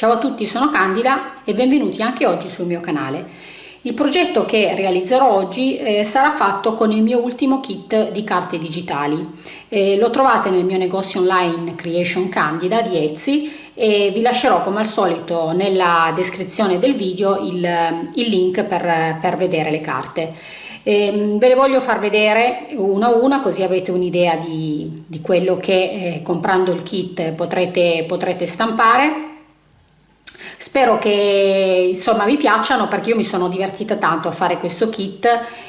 Ciao a tutti, sono Candida e benvenuti anche oggi sul mio canale. Il progetto che realizzerò oggi eh, sarà fatto con il mio ultimo kit di carte digitali. Eh, lo trovate nel mio negozio online Creation Candida di Etsy e vi lascerò come al solito nella descrizione del video il, il link per, per vedere le carte. Eh, ve le voglio far vedere una a una così avete un'idea di, di, quello che eh, comprando il kit potrete, potrete stampare Spero che insomma vi piacciono perché io mi sono divertita tanto a fare questo kit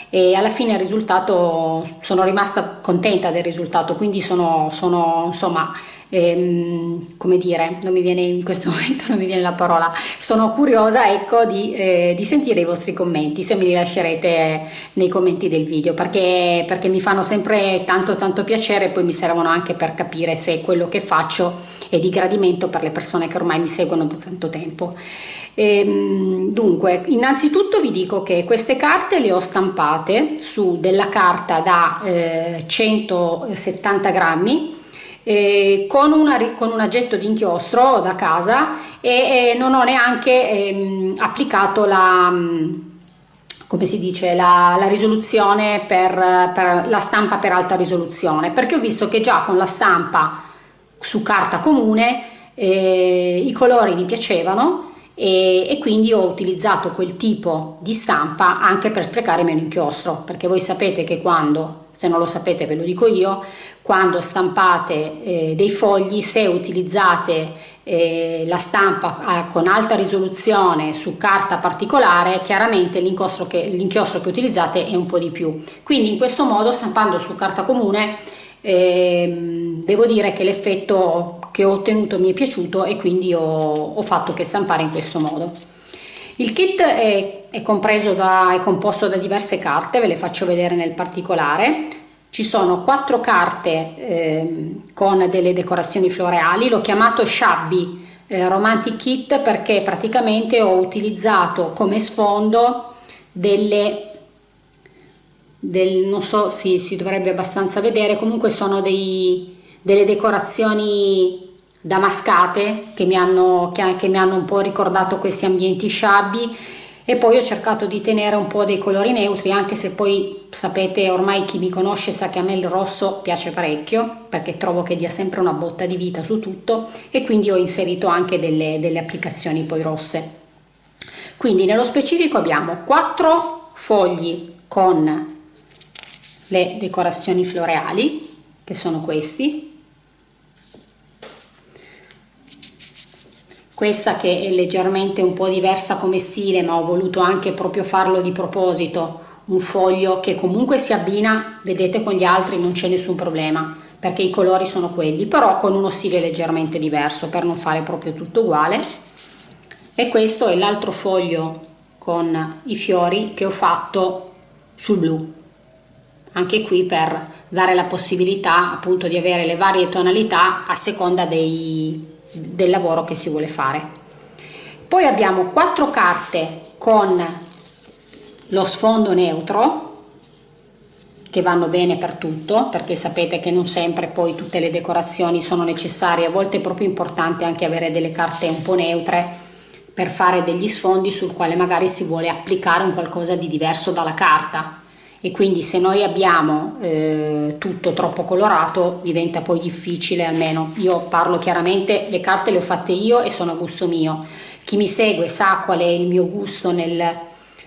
e alla fine il risultato sono rimasta contenta del risultato quindi sono, sono insomma ehm, come dire non mi viene in questo momento non mi viene la parola. Sono curiosa ecco di, eh, di, sentire i vostri commenti se me li lascerete nei commenti del video perché, perché mi fanno sempre tanto tanto piacere e poi mi servono anche per capire se quello che faccio è di gradimento per le persone che ormai mi seguono da tanto tempo. E, ehm, dunque innanzitutto vi dico che queste carte le ho stampate su della carta da eh, 170 grammi eh, con, una, con, un aggetto di inchiostro da casa e, e non ho neanche ehm, applicato la come si dice, la, la risoluzione per, per, la stampa per alta risoluzione perché ho visto che già con la stampa su carta comune eh, i colori mi piacevano e, e, quindi ho utilizzato quel tipo di stampa anche per sprecare meno inchiostro perché voi sapete che quando, se non lo sapete ve lo dico io, quando stampate eh, dei fogli se utilizzate eh, la stampa eh, con alta risoluzione su carta particolare chiaramente l'inchiostro che, che utilizzate è un po' di più. Quindi in questo modo stampando su carta comune ehm, devo dire che l'effetto che ho ottenuto mi è piaciuto e quindi ho, ho fatto che stampare in questo modo. Il kit è, è, da, è composto da diverse carte, ve le faccio vedere nel particolare. Ci sono quattro carte eh, con delle decorazioni floreali, l'ho chiamato Shabby eh, Romantic Kit perché praticamente ho utilizzato come sfondo delle del, non so, sì, si dovrebbe abbastanza vedere, comunque sono dei, delle decorazioni damascate che mi, hanno, che, che mi hanno un po' ricordato questi ambienti sciabbi e poi ho cercato di tenere un po' dei colori neutri anche se poi sapete ormai chi mi conosce sa che a me il rosso piace parecchio perché trovo che dia sempre una botta di vita su tutto e quindi ho inserito anche delle, delle applicazioni poi rosse. Quindi nello specifico abbiamo quattro fogli con le decorazioni floreali che sono questi questa che è leggermente un po' diversa come stile ma ho voluto anche proprio farlo di proposito. Un foglio che comunque si abbina vedete con gli altri non c'è nessun problema perché i colori sono quelli però con uno stile leggermente diverso per non fare proprio tutto uguale. E questo è l'altro foglio con i fiori che ho fatto sul blu. Anche qui per dare la possibilità appunto di avere le varie tonalità a seconda dei, del lavoro che si vuole fare. Poi abbiamo quattro carte con lo sfondo neutro che vanno bene per tutto perché sapete che non sempre poi tutte le decorazioni sono necessarie, a volte è proprio importante anche avere delle carte un po' neutre per fare degli sfondi sul quale magari si vuole applicare un qualcosa di diverso dalla carta e quindi se noi abbiamo eh, tutto troppo colorato diventa poi difficile almeno. Io parlo chiaramente le carte le ho fatte io e sono a gusto mio. Chi mi segue sa qual è il mio gusto nel,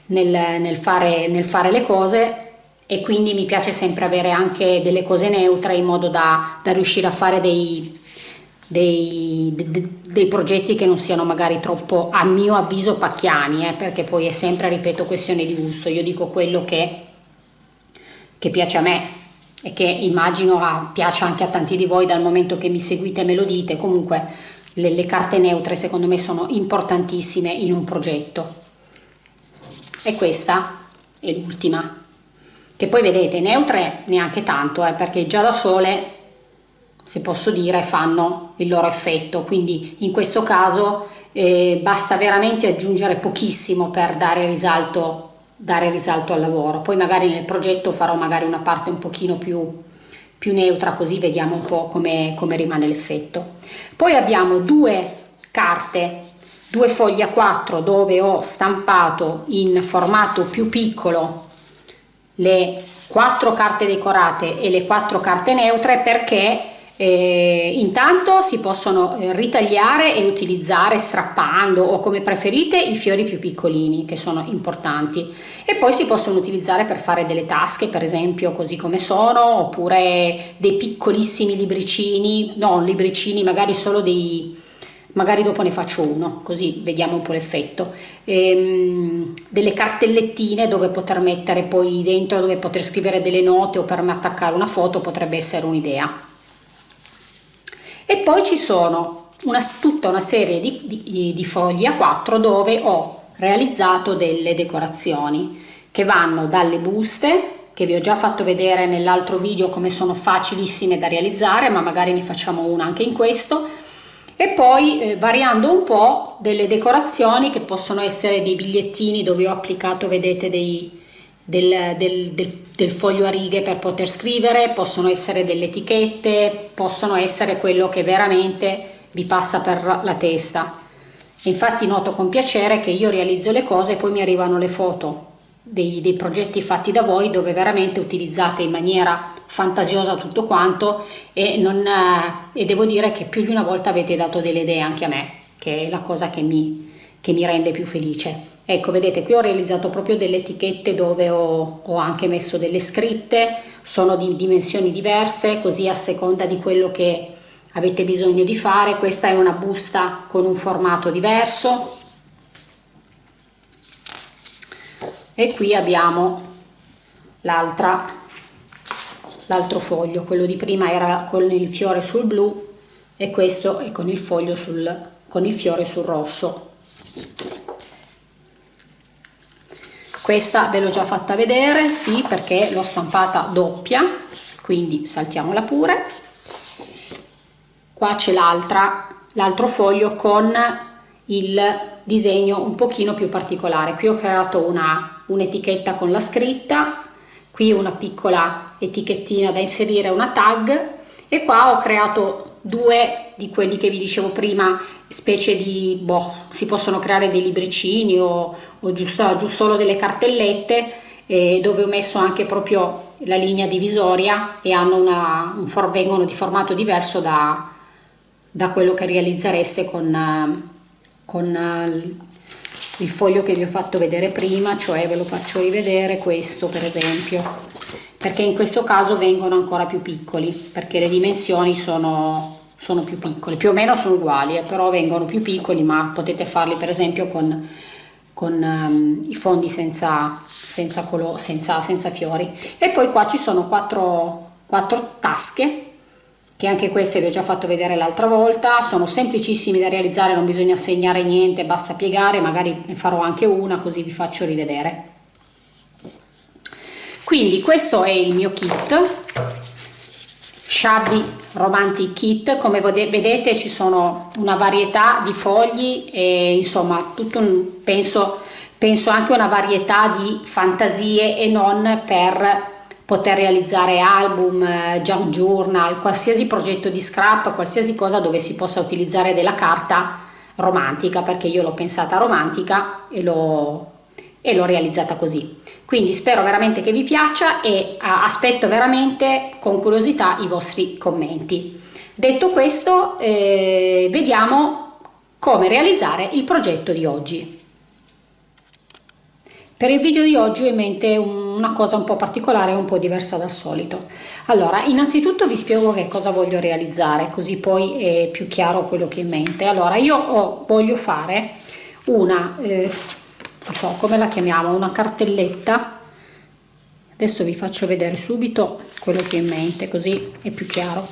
nel, nel, fare, nel fare le cose e quindi mi piace sempre avere anche delle cose neutre in modo da, da riuscire a fare dei, dei, dei, dei, progetti che non siano magari troppo a mio avviso pacchiani eh, perché poi è sempre ripeto questione di gusto. Io dico quello che che piace a me e che immagino ah, piace anche a tanti di voi dal momento che mi seguite e me lo dite, comunque le, le carte neutre secondo me sono importantissime in un progetto. E questa è l'ultima, che poi vedete neutre neanche tanto, eh, perché già da sole, se posso dire, fanno il loro effetto, quindi in questo caso eh, basta veramente aggiungere pochissimo per dare risalto dare risalto al lavoro. Poi magari nel progetto farò magari una parte un pochino più, più neutra così vediamo un po' come, come rimane l'effetto. Poi abbiamo due carte due fogli a 4 dove ho stampato in formato più piccolo le quattro carte decorate e le quattro carte neutre perché eh, intanto si possono eh, ritagliare e utilizzare strappando o come preferite i fiori più piccolini che sono importanti. E poi si possono utilizzare per fare delle tasche per esempio così come sono oppure dei piccolissimi libricini non libricini magari solo dei magari dopo ne faccio uno così vediamo un po' l'effetto. Ehm, delle cartellettine dove poter mettere poi dentro dove poter scrivere delle note o per attaccare una foto potrebbe essere un'idea e poi ci sono una, tutta una serie di, di, di fogli a 4 dove ho realizzato delle decorazioni che vanno dalle buste che vi ho già fatto vedere nell'altro video come sono facilissime da realizzare ma magari ne facciamo una anche in questo. E poi eh, variando un po' delle decorazioni che possono essere dei bigliettini dove ho applicato vedete dei, del, del, del, del, foglio a righe per poter scrivere, possono essere delle etichette, possono essere quello che veramente vi passa per la testa. Infatti noto con piacere che io realizzo le cose e poi mi arrivano le foto dei, dei progetti fatti da voi dove veramente utilizzate in maniera fantasiosa tutto quanto e, non, e devo dire che più di una volta avete dato delle idee anche a me, che è la cosa che mi, che mi rende più felice. Ecco, vedete, qui ho realizzato proprio delle etichette dove ho, ho anche messo delle scritte, sono di dimensioni diverse, così a seconda di quello che avete bisogno di fare. Questa è una busta con un formato diverso. E qui abbiamo l'altra, l'altro foglio, quello di prima era con il fiore sul blu e questo è con il sul, con il fiore sul rosso. Questa ve l'ho già fatta vedere sì perché l'ho stampata doppia quindi saltiamola pure. Qua c'è l'altra l'altro foglio con il disegno un pochino più particolare. Qui ho creato un'etichetta con la scritta qui una piccola etichettina da inserire una tag e qua ho creato due di quelli che vi dicevo prima specie di boh, si possono creare dei libricini o, o giusto, giusto solo delle cartellette eh, dove ho messo anche proprio la linea divisoria e hanno una, un for, vengono di formato diverso da, da quello che realizzereste con, con il foglio che vi ho fatto vedere prima cioè ve lo faccio rivedere questo per esempio. Perché in questo caso vengono ancora più piccoli perché le dimensioni sono, sono più piccole più o meno sono uguali eh, però vengono più piccoli ma potete farli per esempio con, con um, i fondi senza, senza, colore, senza, senza fiori. E poi qua ci sono quattro, quattro tasche che anche queste vi ho già fatto vedere l'altra volta, sono semplicissimi da realizzare, non bisogna segnare niente, basta piegare, magari ne farò anche una così vi faccio rivedere. Quindi questo è il mio kit shabby romantic kit. Come vedete ci sono una varietà di fogli e insomma tutto un, penso, penso anche una varietà di fantasie e non per poter realizzare album, eh, journal, qualsiasi progetto di scrap, qualsiasi cosa dove si possa utilizzare della carta romantica perché io l'ho pensata romantica e l'ho realizzata così quindi spero veramente che vi piaccia e aspetto veramente con curiosità i vostri commenti. Detto questo eh, vediamo come realizzare il progetto di oggi. Per il video di oggi ho in mente una cosa un po' particolare un po' diversa dal solito. Allora innanzitutto vi spiego che cosa voglio realizzare così poi è più chiaro quello che ho in mente. Allora io ho, voglio fare una eh, non so come la chiamiamo, una cartelletta. Adesso vi faccio vedere subito quello che ho in mente così è più chiaro.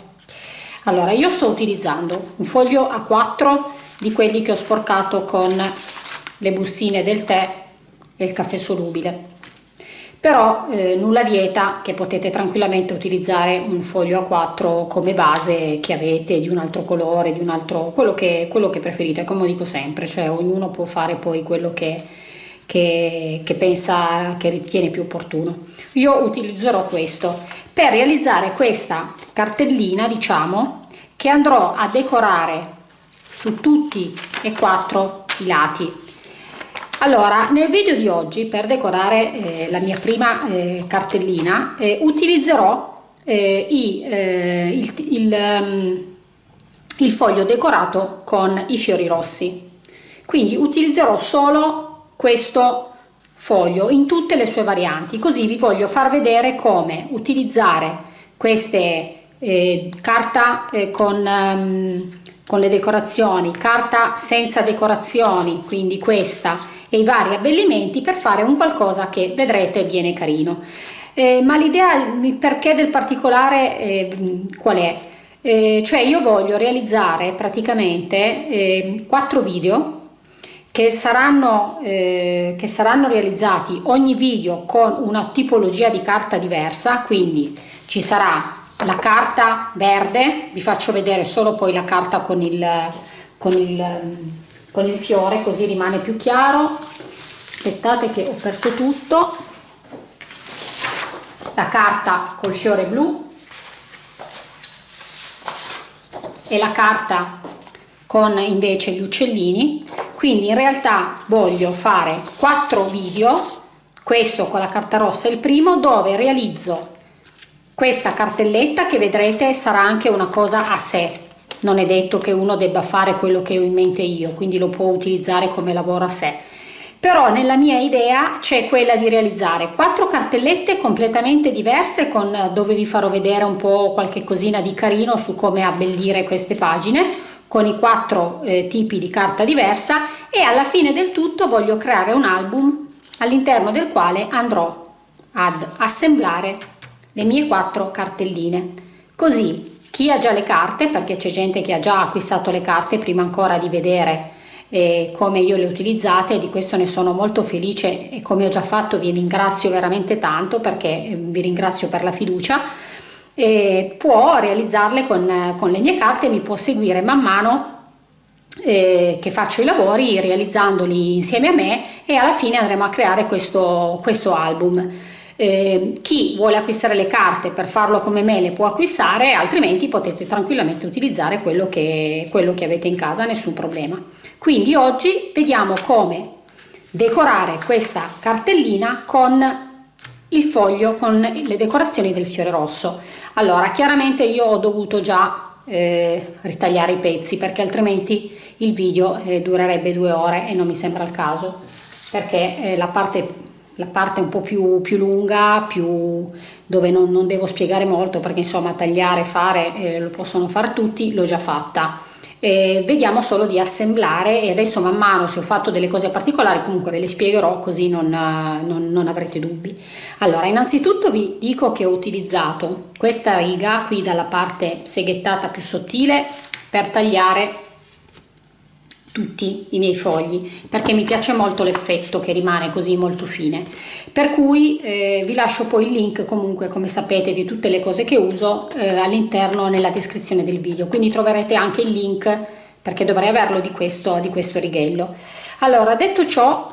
Allora io sto utilizzando un foglio a 4 di quelli che ho sporcato con le bustine del tè e il caffè solubile. Però eh, nulla vieta che potete tranquillamente utilizzare un foglio a 4 come base che avete di un altro colore di un altro quello che, quello che preferite come dico sempre cioè ognuno può fare poi quello che che, che pensa, che ritiene più opportuno. Io utilizzerò questo per realizzare questa cartellina, diciamo, che andrò a decorare su tutti e quattro i lati allora nel video di oggi per decorare eh, la mia prima eh, cartellina eh, utilizzerò eh, i, eh, il, il, um, il foglio decorato con i fiori rossi quindi utilizzerò solo questo foglio in tutte le sue varianti. Così vi voglio far vedere come utilizzare queste eh, carta eh, con, um, con le decorazioni carta senza decorazioni quindi questa e i vari abbellimenti per fare un qualcosa che vedrete viene carino. Eh, ma l'idea il perché del particolare eh, qual è? Eh, cioè io voglio realizzare praticamente eh, quattro video che saranno, eh, che saranno realizzati ogni video con una tipologia di carta diversa quindi ci sarà la carta verde vi faccio vedere solo poi la carta con il, con il, con il fiore così rimane più chiaro. Aspettate che ho perso tutto. La carta col fiore blu e la carta con invece gli uccellini quindi in realtà voglio fare quattro video questo con la carta rossa è il primo dove realizzo questa cartelletta che vedrete sarà anche una cosa a sé. Non è detto che uno debba fare quello che ho in mente io quindi lo può utilizzare come lavoro a sé. Però nella mia idea c'è quella di realizzare quattro cartellette completamente diverse con dove vi farò vedere un po' qualche cosina di carino su come abbellire queste pagine con i quattro eh, tipi di carta diversa e alla fine del tutto voglio creare un album all'interno del quale andrò ad assemblare le mie quattro cartelline. Così chi ha già le carte perché c'è gente che ha già acquistato le carte prima ancora di vedere eh, come io le utilizzate e di questo ne sono molto felice e come ho già fatto vi ringrazio veramente tanto perché eh, vi ringrazio per la fiducia e può realizzarle con, con le mie carte e mi può seguire man mano eh, che faccio i lavori realizzandoli insieme a me e alla fine andremo a creare questo, questo album. Eh, chi vuole acquistare le carte per farlo come me le può acquistare altrimenti potete tranquillamente utilizzare quello che, quello che avete in casa nessun problema quindi oggi vediamo come decorare questa cartellina con il foglio con le decorazioni del fiore rosso. Allora chiaramente io ho dovuto già eh, ritagliare i pezzi perché altrimenti il video eh, durerebbe due ore e non mi sembra il caso perché eh, la parte la parte un po' più, più lunga, più, dove non, non, devo spiegare molto perché insomma tagliare, fare, eh, lo possono fare tutti, l'ho già fatta eh, vediamo solo di assemblare e adesso man mano se ho fatto delle cose particolari comunque ve le spiegherò così non, non, non avrete dubbi. Allora innanzitutto vi dico che ho utilizzato questa riga qui dalla parte seghettata più sottile per tagliare tutti i miei fogli perché mi piace molto l'effetto che rimane così molto fine. Per cui eh, vi lascio poi il link comunque come sapete di tutte le cose che uso eh, all'interno nella descrizione del video. Quindi troverete anche il link perché dovrei averlo di questo di questo righello. Allora detto ciò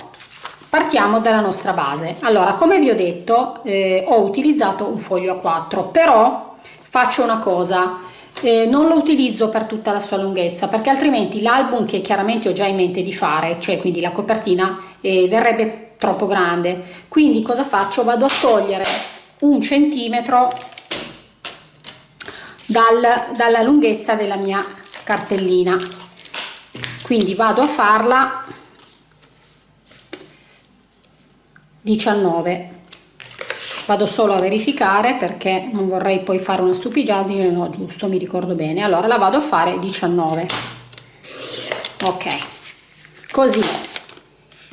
partiamo dalla nostra base. Allora come vi ho detto eh, ho utilizzato un foglio a 4 però faccio una cosa eh, non lo utilizzo per tutta la sua lunghezza perché altrimenti l'album che chiaramente ho già in mente di fare cioè quindi la copertina eh, verrebbe troppo grande. Quindi cosa faccio? Vado a togliere un centimetro dal, dalla lunghezza della mia cartellina. Quindi vado a farla 19 vado solo a verificare perché non vorrei poi fare una stupidaggine no giusto mi ricordo bene. Allora la vado a fare 19 ok. Così.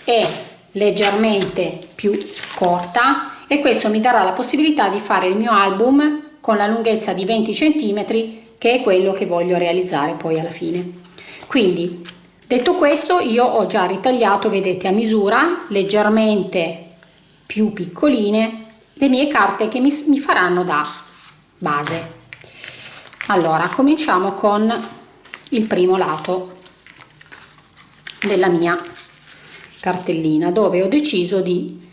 È leggermente più corta e questo mi darà la possibilità di fare il mio album con la lunghezza di 20 cm che è quello che voglio realizzare poi alla fine. Quindi detto questo io ho già ritagliato vedete a misura leggermente più piccoline le mie carte che mi, mi faranno da base. Allora cominciamo con il primo lato della mia cartellina dove ho deciso di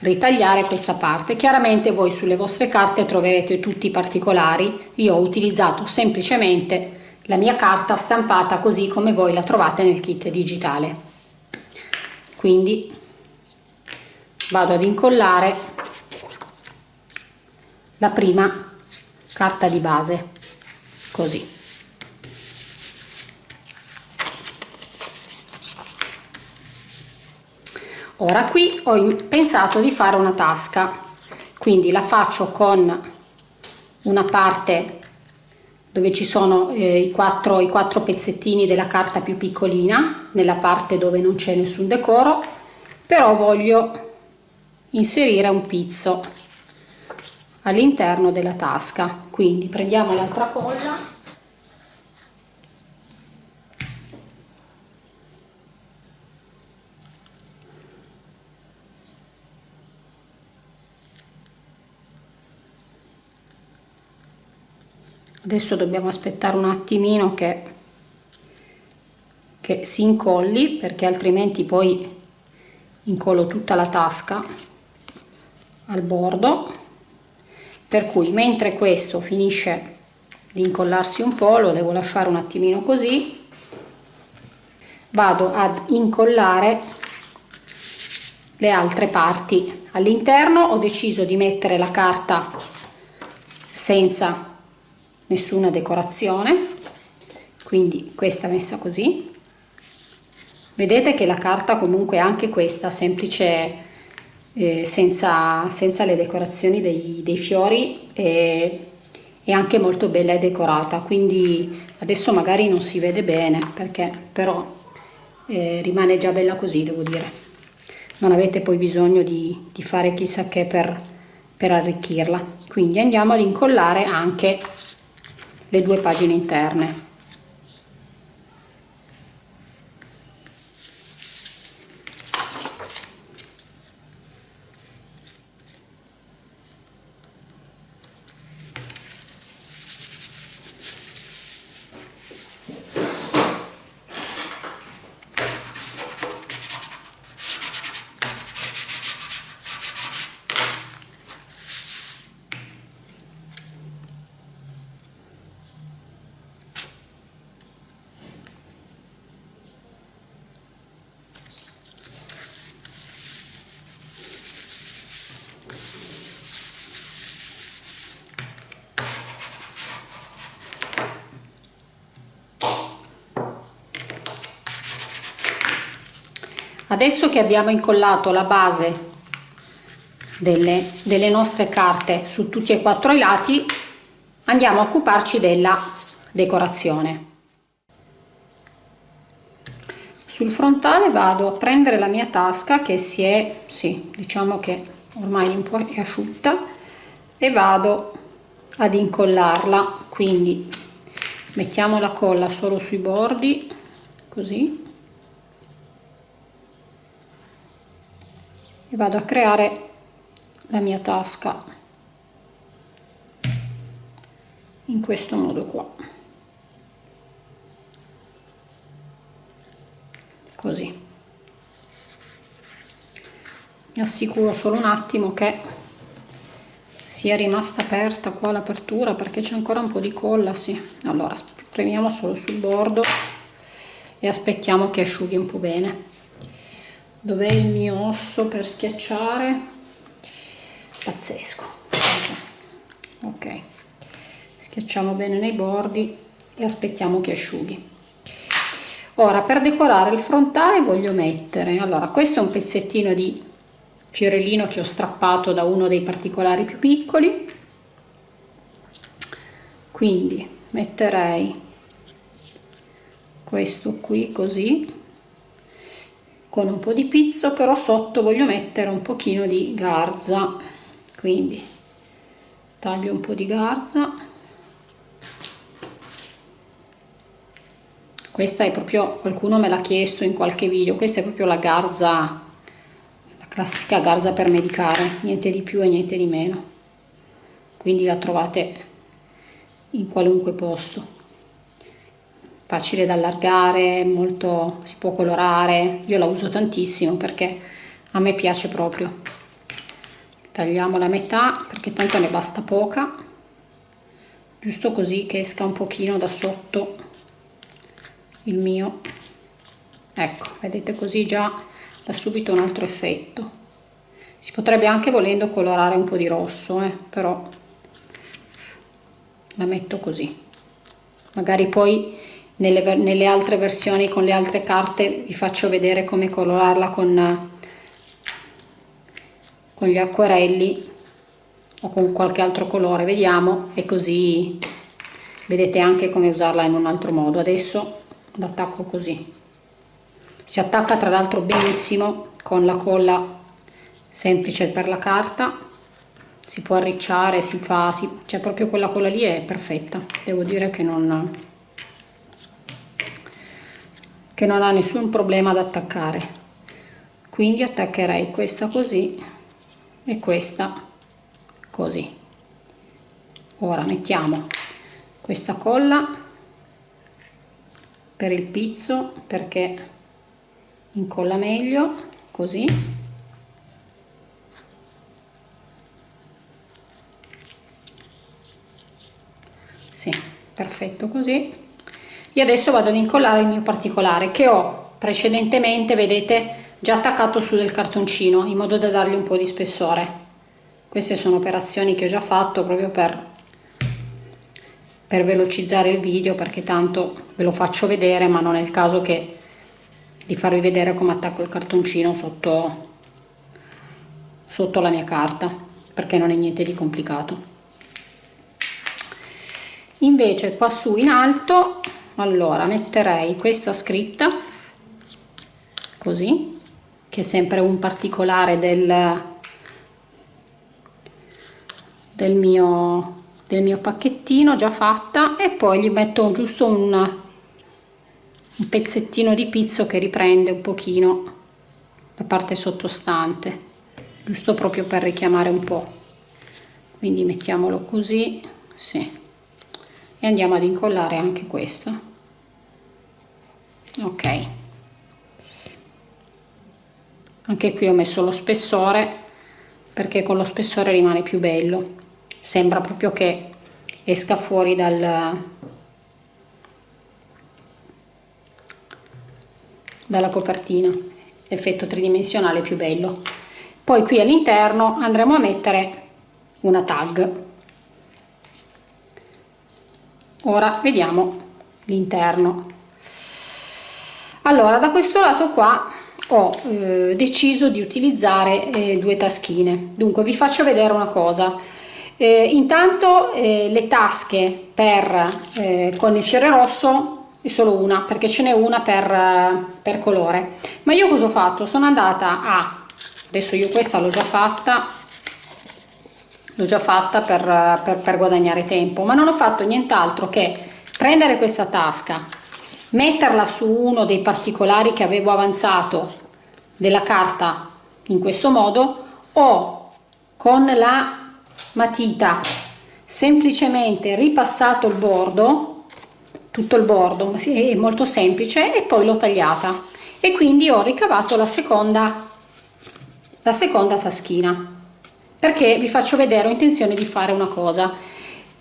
ritagliare questa parte. Chiaramente voi sulle vostre carte troverete tutti i particolari. Io ho utilizzato semplicemente la mia carta stampata così come voi la trovate nel kit digitale. Quindi vado ad incollare la prima carta di base così. Ora qui ho pensato di fare una tasca quindi la faccio con una parte dove ci sono eh, i, quattro, i quattro pezzettini della carta più piccolina nella parte dove non c'è nessun decoro però voglio inserire un pizzo all'interno della tasca. Quindi prendiamo l'altra colla. Adesso dobbiamo aspettare un attimino che, che si incolli perché altrimenti poi incollo tutta la tasca al bordo per cui mentre questo finisce di incollarsi un po' lo devo lasciare un attimino così vado ad incollare le altre parti all'interno. Ho deciso di mettere la carta senza nessuna decorazione quindi questa messa così. Vedete che la carta comunque anche questa semplice eh, senza, senza le decorazioni dei, dei fiori è, è anche molto bella e decorata. Quindi adesso magari non si vede bene perché però eh, rimane già bella così devo dire. Non avete poi bisogno di, di fare chissà che per, per arricchirla. Quindi andiamo ad incollare anche le due pagine interne adesso che abbiamo incollato la base delle, delle nostre carte su tutti e quattro i lati andiamo a occuparci della decorazione. Sul frontale vado a prendere la mia tasca che si è sì diciamo che ormai un po' è asciutta e vado ad incollarla. Quindi mettiamo la colla solo sui bordi così e vado a creare la mia tasca in questo modo qua. Così. Mi assicuro solo un attimo che sia rimasta aperta qua l'apertura perché c'è ancora un po' di colla sì. Allora premiamo solo sul bordo e aspettiamo che asciughi un po' bene dov'è il mio osso per schiacciare? Pazzesco. Ok. Schiacciamo bene nei bordi e aspettiamo che asciughi. Ora per decorare il frontale voglio mettere allora questo è un pezzettino di fiorellino che ho strappato da uno dei particolari più piccoli. Quindi metterei questo qui così con un po' di pizzo però sotto voglio mettere un pochino di garza. Quindi taglio un po' di garza. Questa è proprio qualcuno me l'ha chiesto in qualche video questa è proprio la garza la classica garza per medicare niente di più e niente di meno. Quindi la trovate in qualunque posto facile da allargare, molto, si può colorare, io la uso tantissimo perché a me piace proprio. Tagliamo la metà perché tanto ne basta poca, giusto così che esca un pochino da sotto il mio. Ecco, vedete così già dà subito un altro effetto si potrebbe anche volendo colorare un po' di rosso eh, però la metto così magari poi nelle, nelle altre versioni con le altre carte vi faccio vedere come colorarla con, con gli acquerelli o con qualche altro colore vediamo e così vedete anche come usarla in un altro modo. Adesso l'attacco così. Si attacca tra l'altro benissimo con la colla semplice per la carta. Si può arricciare si fa si, cioè proprio quella colla lì è perfetta. Devo dire che non che non ha nessun problema ad attaccare. Quindi attaccherei questa così e questa così. Ora mettiamo questa colla per il pizzo perché incolla meglio così. Sì perfetto così io adesso vado ad incollare il mio particolare che ho precedentemente vedete già attaccato su del cartoncino in modo da dargli un po' di spessore. Queste sono operazioni che ho già fatto proprio per per velocizzare il video perché tanto ve lo faccio vedere ma non è il caso che di farvi vedere come attacco il cartoncino sotto sotto la mia carta perché non è niente di complicato. Invece qua su in alto allora metterei questa scritta così che è sempre un particolare del, del, mio, del mio pacchettino già fatta e poi gli metto giusto un, un pezzettino di pizzo che riprende un pochino la parte sottostante giusto proprio per richiamare un po' quindi mettiamolo così sì e andiamo ad incollare anche questo. Ok. Anche qui ho messo lo spessore perché con lo spessore rimane più bello. Sembra proprio che esca fuori dal dalla copertina. Effetto tridimensionale più bello. Poi qui all'interno andremo a mettere una tag ora vediamo l'interno. Allora da questo lato qua ho eh, deciso di utilizzare eh, due taschine. Dunque vi faccio vedere una cosa. Eh, intanto eh, le tasche per eh, con il fiore rosso è solo una perché ce n'è una per, per colore. Ma io cosa ho fatto? Sono andata a adesso io questa l'ho già fatta l'ho già fatta per, per, per guadagnare tempo ma non ho fatto nient'altro che prendere questa tasca metterla su uno dei particolari che avevo avanzato della carta in questo modo o con la matita semplicemente ripassato il bordo tutto il bordo è molto semplice e poi l'ho tagliata. E quindi ho ricavato la seconda la seconda taschina perché vi faccio vedere ho intenzione di fare una cosa.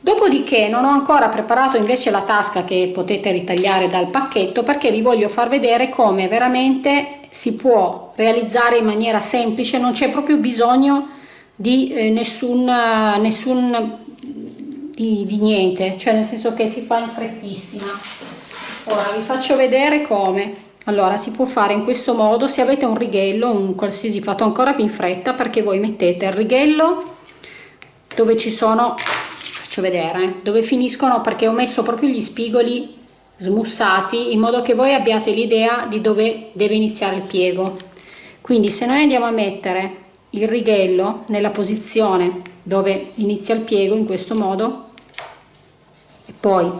Dopodiché non ho ancora preparato invece la tasca che potete ritagliare dal pacchetto perché vi voglio far vedere come veramente si può realizzare in maniera semplice non c'è proprio bisogno di eh, nessun, nessun di, di niente cioè nel senso che si fa in frettissima. Ora vi faccio vedere come allora si può fare in questo modo se avete un righello un qualsiasi fatto ancora più in fretta perché voi mettete il righello dove ci sono faccio vedere dove finiscono perché ho messo proprio gli spigoli smussati in modo che voi abbiate l'idea di dove deve iniziare il piego. Quindi se noi andiamo a mettere il righello nella posizione dove inizia il piego in questo modo e poi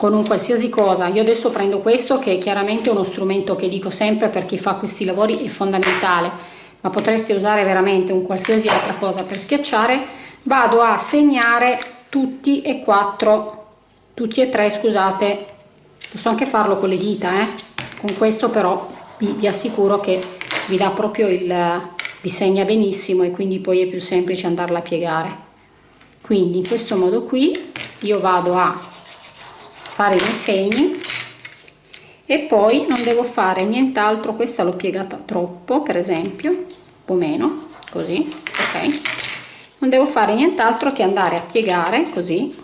con un qualsiasi cosa. Io adesso prendo questo che è chiaramente uno strumento che dico sempre per chi fa questi lavori è fondamentale. Ma potreste usare veramente un qualsiasi altra cosa per schiacciare. Vado a segnare tutti e quattro tutti e tre scusate. Posso anche farlo con le dita eh? con questo però vi, vi assicuro che vi dà proprio il vi segna benissimo e quindi poi è più semplice andarla a piegare. Quindi in questo modo qui io vado a fare i miei segni e poi non devo fare nient'altro questa l'ho piegata troppo per esempio un po' meno così ok? Non devo fare nient'altro che andare a piegare così.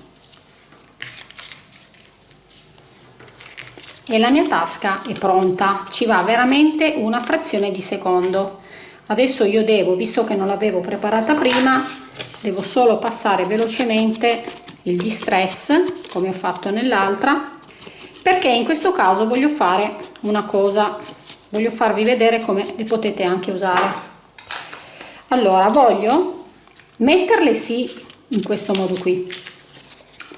E la mia tasca è pronta ci va veramente una frazione di secondo. Adesso io devo visto che non l'avevo preparata prima devo solo passare velocemente il distress come ho fatto nell'altra perché in questo caso voglio fare una cosa voglio farvi vedere come le potete anche usare. Allora voglio metterle sì in questo modo qui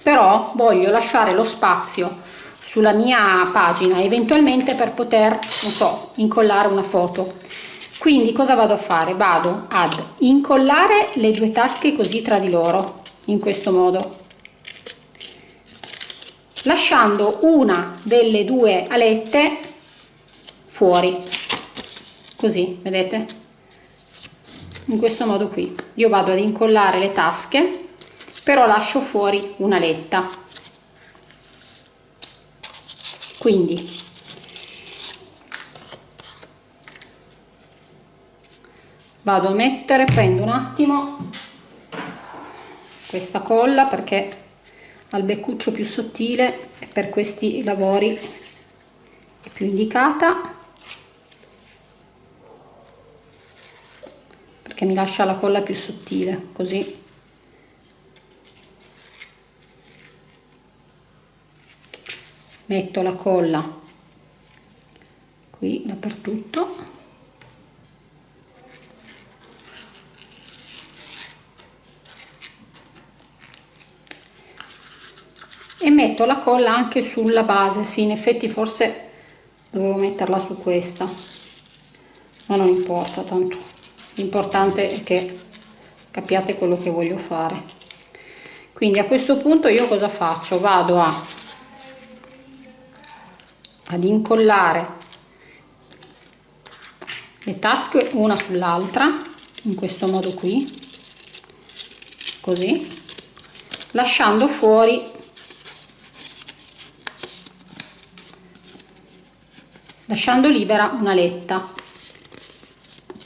però voglio lasciare lo spazio sulla mia pagina eventualmente per poter non so incollare una foto. Quindi cosa vado a fare? Vado ad incollare le due tasche così tra di loro in questo modo lasciando una delle due alette fuori. Così vedete? In questo modo qui. Io vado ad incollare le tasche però lascio fuori un'aletta quindi vado a mettere prendo un attimo questa colla perché al beccuccio più sottile per questi lavori è più indicata. Perché mi lascia la colla più sottile così. Metto la colla qui dappertutto e metto la colla anche sulla base. Sì in effetti forse dovevo metterla su questa. Ma non importa tanto l'importante è che capiate quello che voglio fare. Quindi a questo punto io cosa faccio? Vado a ad incollare le tasche una sull'altra in questo modo qui così lasciando fuori lasciando libera una letta.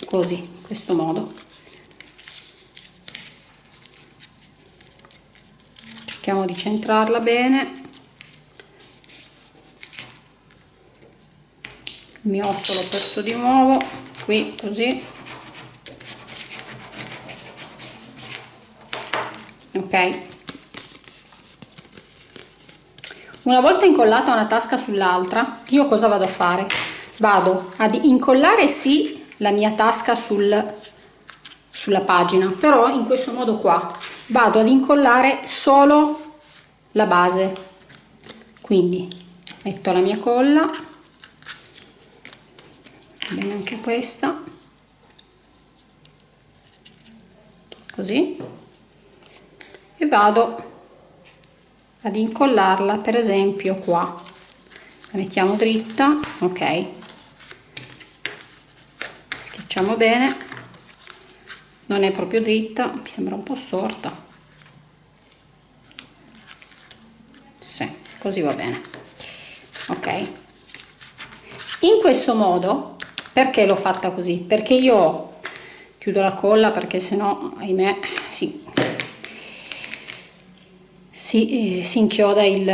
Così in questo modo. Cerchiamo di centrarla bene. Il mio osso l'ho perso di nuovo. Qui così. Ok una volta incollata una tasca sull'altra io cosa vado a fare? Vado ad incollare sì la mia tasca sul, sulla pagina però in questo modo qua. Vado ad incollare solo la base. Quindi metto la mia colla. Bene anche questa. Così. E vado ad incollarla per esempio qua. La mettiamo dritta ok. Schiacciamo bene. Non è proprio dritta mi sembra un po' storta. Sì, così va bene. Ok. In questo modo perché l'ho fatta così? Perché io chiudo la colla perché sennò ahimè sì si, eh, si inchioda il,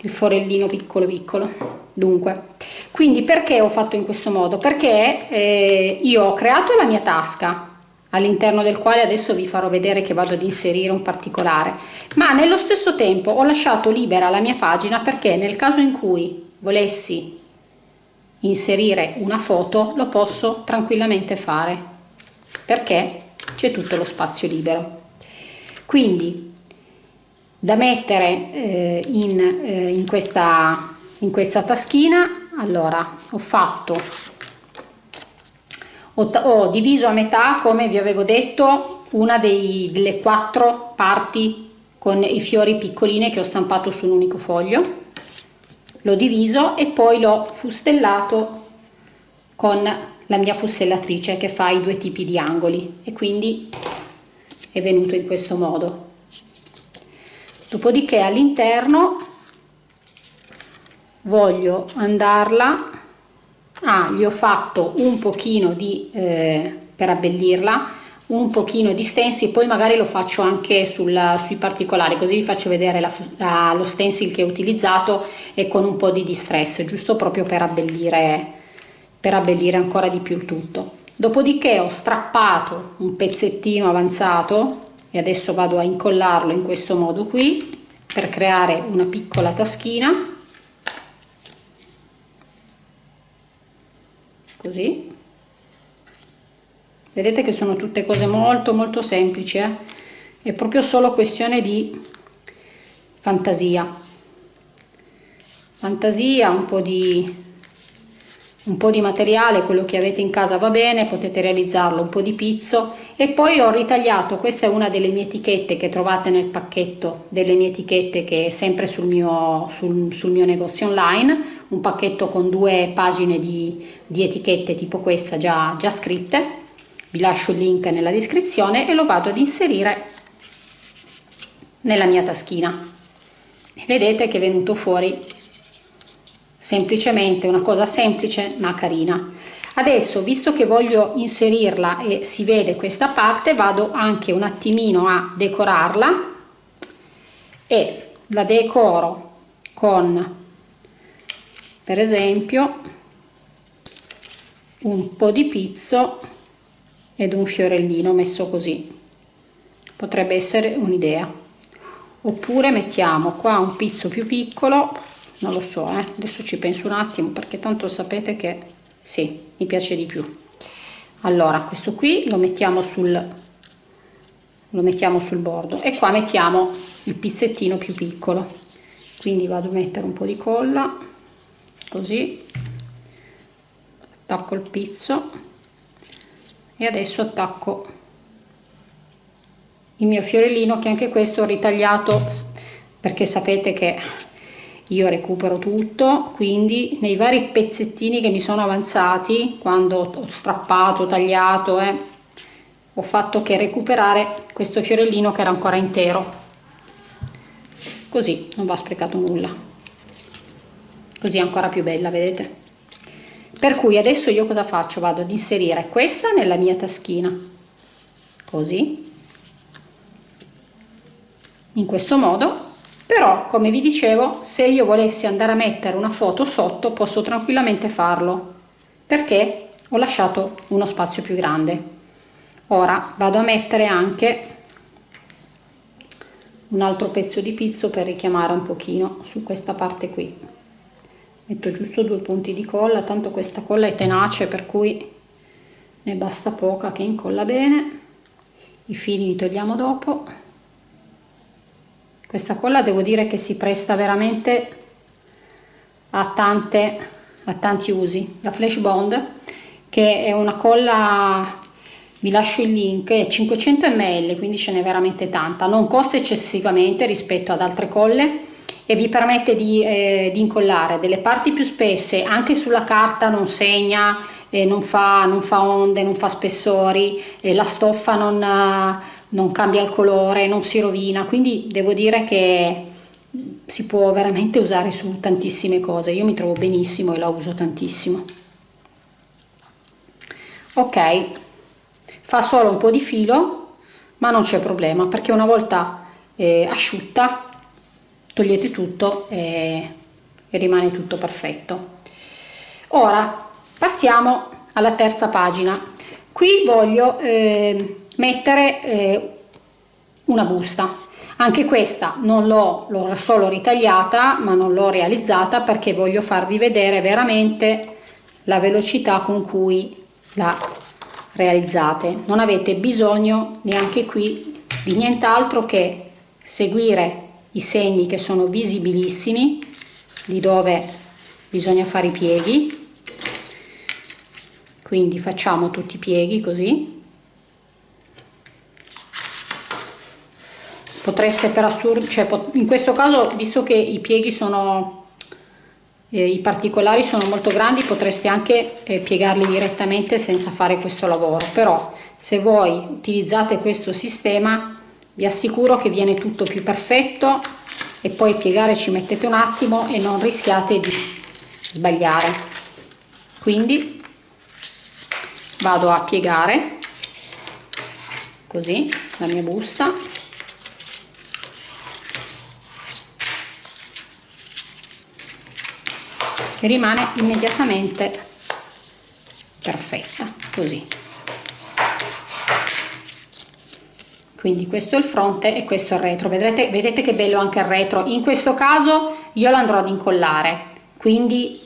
il forellino piccolo piccolo. Dunque quindi perché ho fatto in questo modo? Perché eh, io ho creato la mia tasca all'interno del quale adesso vi farò vedere che vado ad inserire un particolare. Ma nello stesso tempo ho lasciato libera la mia pagina perché nel caso in cui volessi inserire una foto lo posso tranquillamente fare perché c'è tutto lo spazio libero. Quindi da mettere eh, in, eh, in, questa, in questa taschina. Allora ho fatto ho, ho, diviso a metà come vi avevo detto una dei, delle quattro parti con i fiori piccoline che ho stampato su un unico foglio. L'ho diviso e poi l'ho fustellato con la mia fustellatrice che fa i due tipi di angoli. E quindi è venuto in questo modo dopodiché all'interno voglio andarla. Ah, gli ho fatto un pochino di eh, per abbellirla un pochino di stencil poi magari lo faccio anche sul, sui particolari così vi faccio vedere la, la, lo stencil che ho utilizzato e con un po' di distress giusto proprio per abbellire per abbellire ancora di più il tutto. Dopodiché ho strappato un pezzettino avanzato e adesso vado a incollarlo in questo modo qui per creare una piccola taschina. Così. Vedete che sono tutte cose molto molto semplici eh? è proprio solo questione di fantasia. Fantasia un po di un po' di materiale, quello che avete in casa va bene, potete realizzarlo, un po' di pizzo e poi ho ritagliato, questa è una delle mie etichette che trovate nel pacchetto delle mie etichette che è sempre sul mio, sul, sul mio negozio online, un pacchetto con due pagine di, di etichette tipo questa già, già scritte, vi lascio il link nella descrizione e lo vado ad inserire nella mia taschina. Vedete che è venuto fuori semplicemente una cosa semplice ma carina. Adesso visto che voglio inserirla e si vede questa parte vado anche un attimino a decorarla e la decoro con per esempio un po' di pizzo ed un fiorellino messo così. Potrebbe essere un'idea. Oppure mettiamo qua un pizzo più piccolo non lo so eh? adesso ci penso un attimo perché tanto sapete che sì mi piace di più. Allora questo qui lo mettiamo sul lo mettiamo sul bordo e qua mettiamo il pizzettino più piccolo. Quindi vado a mettere un po di colla così. Attacco il pizzo e adesso attacco il mio fiorellino che anche questo ho ritagliato perché sapete che io recupero tutto quindi nei vari pezzettini che mi sono avanzati quando ho strappato tagliato eh, ho fatto che recuperare questo fiorellino che era ancora intero. Così non va sprecato nulla. Così è ancora più bella vedete? Per cui adesso io cosa faccio? Vado ad inserire questa nella mia taschina. Così. In questo modo però come vi dicevo se io volessi andare a mettere una foto sotto posso tranquillamente farlo perché ho lasciato uno spazio più grande. Ora vado a mettere anche un altro pezzo di pizzo per richiamare un pochino su questa parte qui. Metto giusto due punti di colla tanto questa colla è tenace per cui ne basta poca che incolla bene. I fili li togliamo dopo questa colla devo dire che si presta veramente a, tante, a tanti usi. La flash bond che è una colla vi lascio il link è 500 ml quindi ce n'è veramente tanta. Non costa eccessivamente rispetto ad altre colle e vi permette di, eh, di incollare delle parti più spesse anche sulla carta non segna eh, non, fa, non fa onde non fa spessori eh, la stoffa non non cambia il colore, non si rovina, quindi devo dire che si può veramente usare su tantissime cose, io mi trovo benissimo e la uso tantissimo. Ok, fa solo un po' di filo, ma non c'è problema perché una volta eh, asciutta togliete tutto e, e rimane tutto perfetto. Ora passiamo alla terza pagina. Qui voglio eh, mettere eh, una busta. Anche questa non l'ho solo ritagliata ma non l'ho realizzata perché voglio farvi vedere veramente la velocità con cui la realizzate. Non avete bisogno neanche qui di nient'altro che seguire i segni che sono visibilissimi di dove bisogna fare i pieghi. Quindi facciamo tutti i pieghi così potreste per assurdo, cioè in questo caso visto che i pieghi sono, eh, i particolari sono molto grandi potreste anche eh, piegarli direttamente senza fare questo lavoro, però se voi utilizzate questo sistema vi assicuro che viene tutto più perfetto e poi piegare ci mettete un attimo e non rischiate di sbagliare. Quindi vado a piegare così la mia busta che rimane immediatamente perfetta così. Quindi questo è il fronte e questo è il retro. Vedrete vedete che bello anche il retro. In questo caso io lo andrò ad incollare quindi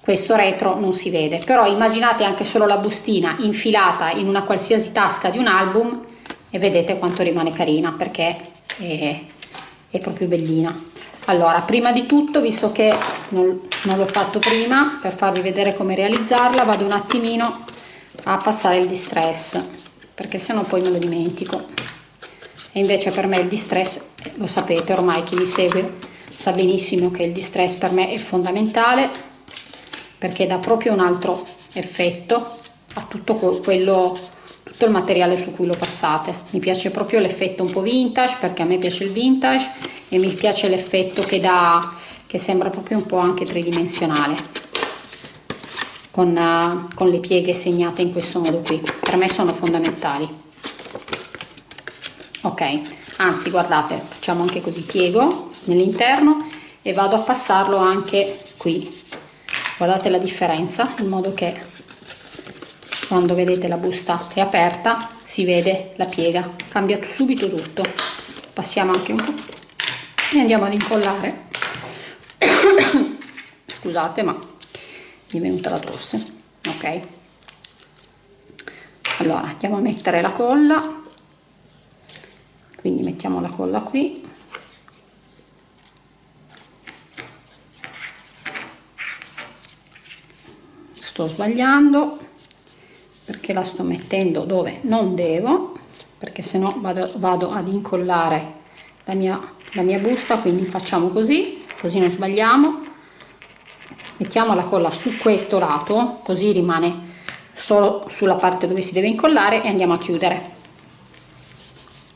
questo retro non si vede. Però immaginate anche solo la bustina infilata in una qualsiasi tasca di un album e vedete quanto rimane carina perché è, è proprio bellina. Allora prima di tutto visto che non, non l'ho fatto prima per farvi vedere come realizzarla vado un attimino a passare il distress perché sennò poi me lo dimentico. E invece per me il distress lo sapete ormai chi mi segue sa benissimo che il distress per me è fondamentale perché dà proprio un altro effetto a tutto quello tutto il materiale su cui lo passate. Mi piace proprio l'effetto un po' vintage perché a me piace il vintage e mi piace l'effetto che dà che sembra proprio un po' anche tridimensionale con, uh, con le pieghe segnate in questo modo qui. Per me sono fondamentali. Ok anzi guardate facciamo anche così piego nell'interno e vado a passarlo anche qui. Guardate la differenza in modo che quando vedete la busta è aperta si vede la piega. Cambia subito tutto. Passiamo anche un po' e andiamo ad incollare scusate ma mi è venuta la tosse. Ok. Allora andiamo a mettere la colla. Quindi mettiamo la colla qui. Sto sbagliando perché la sto mettendo dove non devo perché se no vado, vado ad incollare la mia, la mia busta quindi facciamo così così non sbagliamo. Mettiamo la colla su questo lato così rimane solo sulla parte dove si deve incollare e andiamo a chiudere.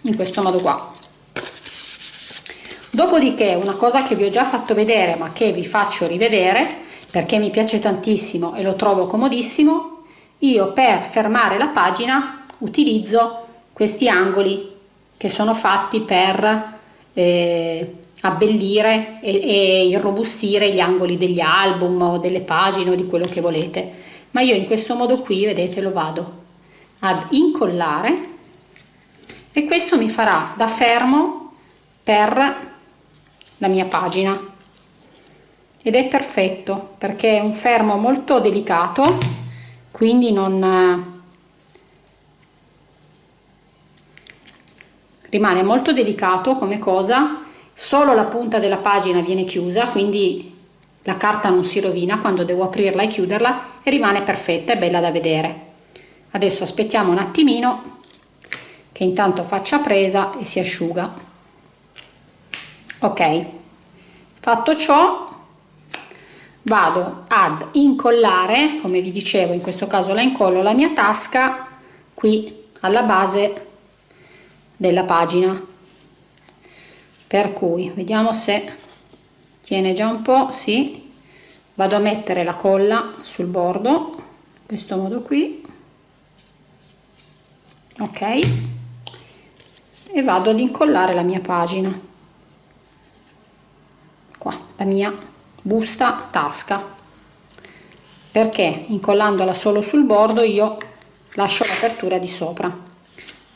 In questo modo qua. Dopodiché una cosa che vi ho già fatto vedere ma che vi faccio rivedere perché mi piace tantissimo e lo trovo comodissimo io per fermare la pagina utilizzo questi angoli che sono fatti per eh, abbellire e, e irrobustire gli angoli degli album o delle pagine o di quello che volete. Ma io in questo modo qui vedete lo vado ad incollare e questo mi farà da fermo per la mia pagina. Ed è perfetto perché è un fermo molto delicato quindi non rimane molto delicato come cosa solo la punta della pagina viene chiusa quindi la carta non si rovina. Quando devo aprirla e chiuderla e rimane perfetta e bella da vedere. Adesso aspettiamo un attimino che intanto faccia presa e si asciuga. Ok fatto ciò vado ad incollare come vi dicevo in questo caso la incollo la mia tasca qui alla base della pagina per cui vediamo se tiene già un po' sì. Vado a mettere la colla sul bordo in questo modo qui. Ok. E vado ad incollare la mia pagina. Qua la mia busta tasca. Perché incollandola solo sul bordo io lascio l'apertura di sopra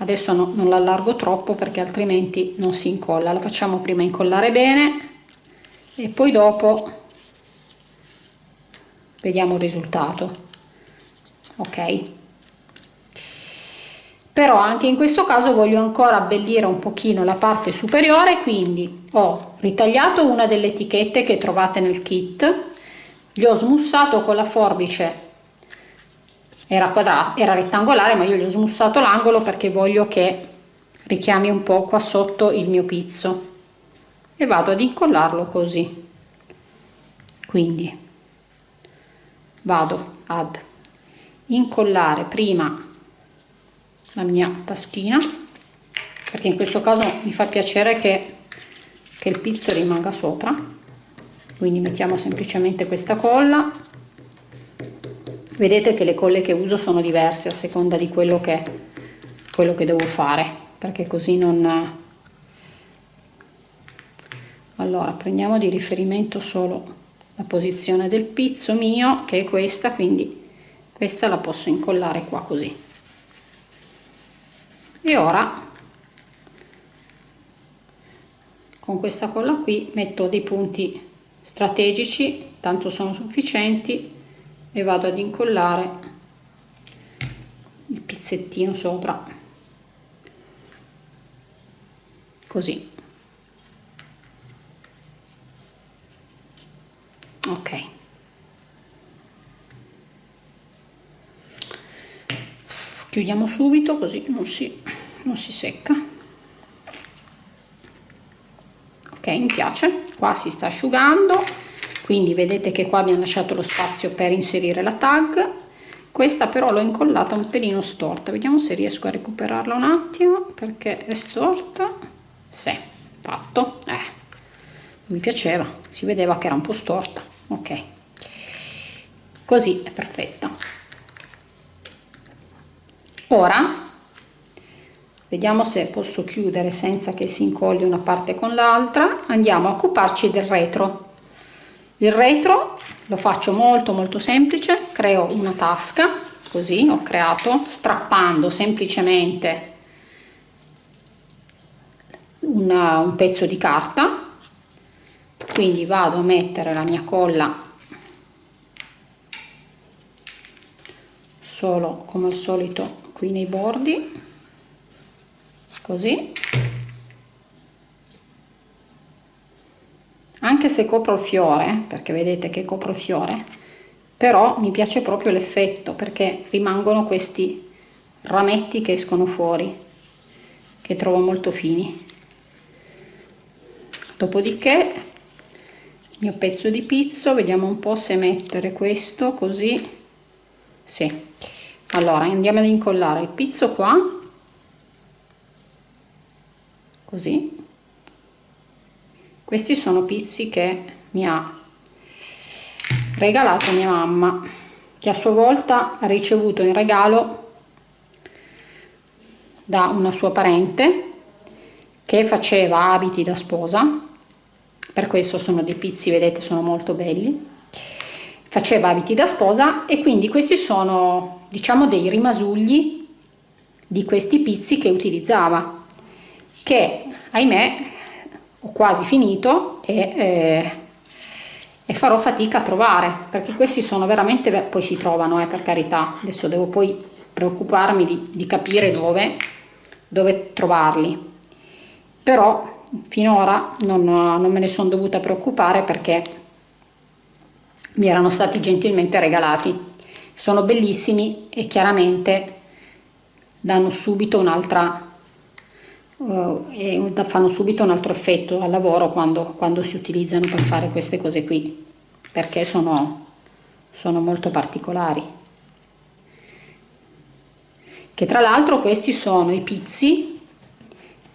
adesso no, non l'allargo troppo perché altrimenti non si incolla. La facciamo prima incollare bene e poi dopo vediamo il risultato. Ok? Però anche in questo caso voglio ancora abbellire un pochino la parte superiore quindi ho ritagliato una delle etichette che trovate nel kit gli ho smussato con la forbice era quadrato era rettangolare ma io gli ho smussato l'angolo perché voglio che richiami un po qua sotto il mio pizzo. E vado ad incollarlo così. Quindi vado ad incollare prima la mia taschina perché in questo caso mi fa piacere che, che il pizzo rimanga sopra. Quindi mettiamo semplicemente questa colla vedete che le colle che uso sono diverse a seconda di quello che, quello che devo fare perché così non allora prendiamo di riferimento solo la posizione del pizzo mio che è questa quindi questa la posso incollare qua così. E ora con questa colla qui metto dei punti strategici tanto sono sufficienti e vado ad incollare il pizzettino sopra. Così. Ok. Chiudiamo subito così non si, non si secca. Ok mi piace. Qua si sta asciugando quindi vedete che qua abbiamo lasciato lo spazio per inserire la tag. Questa però l'ho incollata un pelino storta. Vediamo se riesco a recuperarla un attimo perché è storta. Sì, fatto. Eh, mi piaceva si vedeva che era un po' storta. Ok. Così è perfetta. Ora vediamo se posso chiudere senza che si incolli una parte con l'altra. Andiamo a occuparci del retro il retro lo faccio molto molto semplice. Creo una tasca così ho creato strappando semplicemente una, un pezzo di carta. Quindi vado a mettere la mia colla solo come al solito qui nei bordi così anche se copro il fiore perché vedete che copro il fiore però mi piace proprio l'effetto perché rimangono questi rametti che escono fuori che trovo molto fini. Dopodiché il mio pezzo di pizzo vediamo un po' se mettere questo così. Sì. Allora andiamo ad incollare il pizzo qua. Così questi sono pizzi che mi ha regalato mia mamma che a sua volta ha ricevuto in regalo da una sua parente che faceva abiti da sposa. Per questo sono dei pizzi vedete sono molto belli. Faceva abiti da sposa e quindi questi sono diciamo dei rimasugli di questi pizzi che utilizzava che ahimè ho quasi finito e, eh, e, farò fatica a trovare perché questi sono veramente poi si trovano eh, per carità. Adesso devo poi preoccuparmi di, di capire dove, dove trovarli. Però finora non, non me ne sono dovuta preoccupare perché mi erano stati gentilmente regalati. Sono bellissimi e chiaramente danno subito un'altra uh, e fanno subito un altro effetto al lavoro quando, quando si utilizzano per fare queste cose qui perché sono, sono molto particolari. Che tra l'altro questi sono i pizzi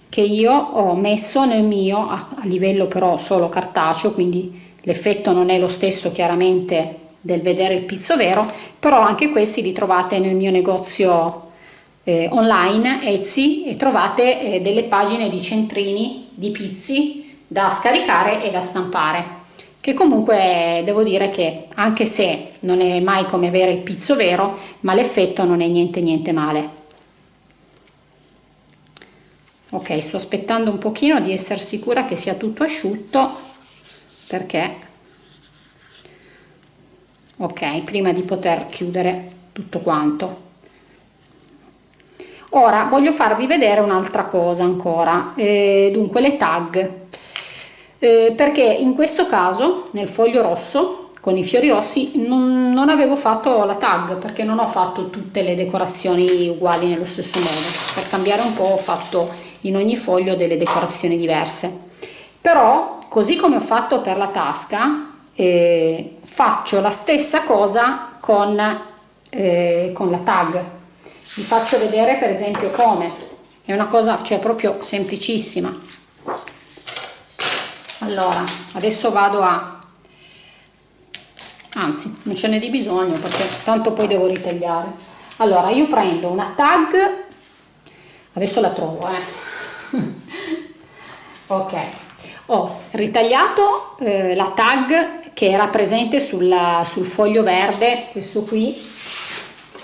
che io ho messo nel mio a, a livello però solo cartaceo quindi l'effetto non è lo stesso chiaramente del vedere il pizzo vero però anche questi li trovate nel mio negozio eh, online Etsy e trovate eh, delle pagine di centrini di pizzi da scaricare e da stampare che comunque devo dire che anche se non è mai come avere il pizzo vero ma l'effetto non è niente niente male. Ok sto aspettando un pochino di essere sicura che sia tutto asciutto perché? Ok prima di poter chiudere tutto quanto ora voglio farvi vedere un'altra cosa ancora eh, dunque le tag. Eh, perché in questo caso nel foglio rosso con i fiori rossi non, non, avevo fatto la tag perché non ho fatto tutte le decorazioni uguali nello stesso modo. Per cambiare un po' ho fatto in ogni foglio delle decorazioni diverse. Però così come ho fatto per la tasca eh, faccio la stessa cosa con, eh, con la tag vi faccio vedere per esempio come. È una cosa cioè proprio semplicissima. Allora adesso vado a anzi non ce n'è di bisogno perché tanto poi devo ritagliare. Allora io prendo una tag. Adesso la trovo eh. ok. Ho ritagliato eh, la tag che era presente sulla, sul foglio verde questo qui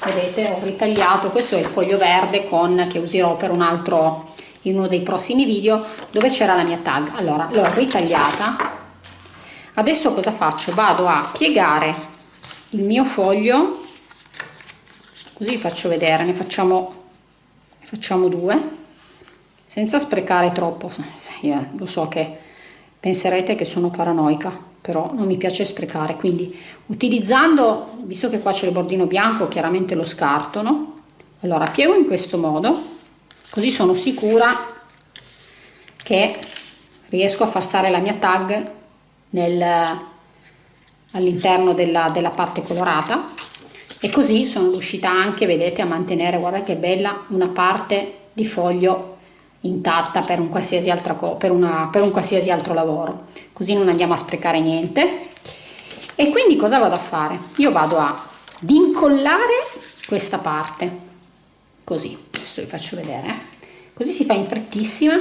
vedete ho ritagliato questo è il foglio verde con che userò per un altro in uno dei prossimi video dove c'era la mia tag. Allora l'ho ritagliata. Adesso cosa faccio? Vado a piegare il mio foglio. Così faccio vedere ne facciamo ne facciamo due senza sprecare troppo. Eh, lo so che penserete che sono paranoica però non mi piace sprecare quindi utilizzando visto che qua c'è il bordino bianco chiaramente lo scarto no? allora piego in questo modo così sono sicura che riesco a far stare la mia tag all'interno della, della parte colorata e così sono riuscita anche vedete a mantenere guarda che bella una parte di foglio intatta per un qualsiasi, altra per una, per un qualsiasi altro lavoro. Così non andiamo a sprecare niente. E quindi cosa vado a fare? Io vado ad incollare questa parte. Così. Adesso vi faccio vedere eh. così si fa in frettissima.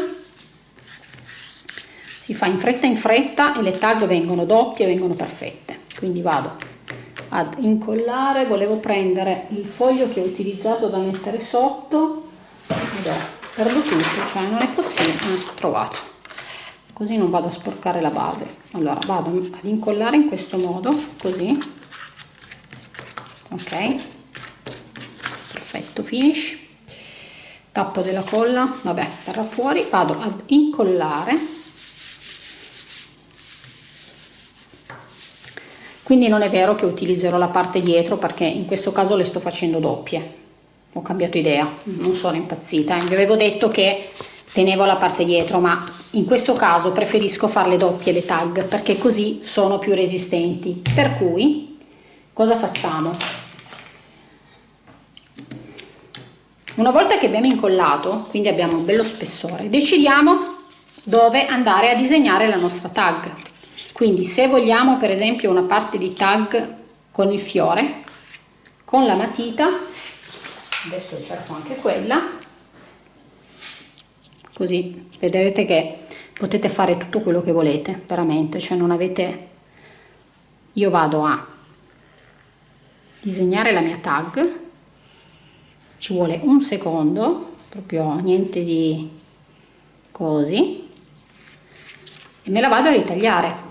Si fa in fretta in fretta e le tag vengono doppie vengono perfette. Quindi vado ad incollare. Volevo prendere il foglio che ho utilizzato da mettere sotto perdo tutto cioè non è possibile ah, trovato. Così non vado a sporcare la base. Allora vado ad incollare in questo modo così. Ok. Perfetto finish. Tappo della colla vabbè verrà fuori. Vado ad incollare. Quindi non è vero che utilizzerò la parte dietro perché in questo caso le sto facendo doppie ho cambiato idea, non sono impazzita, vi avevo detto che tenevo la parte dietro ma in questo caso preferisco farle doppie le tag perché così sono più resistenti. Per cui cosa facciamo? Una volta che abbiamo incollato quindi abbiamo un bello spessore decidiamo dove andare a disegnare la nostra tag. Quindi se vogliamo per esempio una parte di tag con il fiore con la matita adesso cerco anche quella. Così vedrete che potete fare tutto quello che volete veramente. Cioè non avete io vado a disegnare la mia tag. Ci vuole un secondo proprio niente di così. E me la vado a ritagliare.